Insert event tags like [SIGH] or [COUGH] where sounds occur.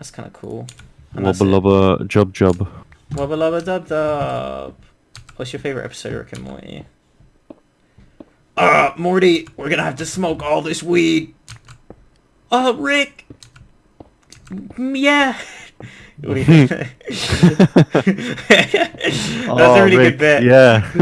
That's kind of cool. And Wubba lubba jub jub. Wubba lubba dub dub. What's your favorite episode, of Rick and Morty? Uh, Morty, we're gonna have to smoke all this weed. Uh, Rick. Mm, yeah. [LAUGHS] [LAUGHS] [LAUGHS] That's Oh, a really Rick, good bit. Yeah.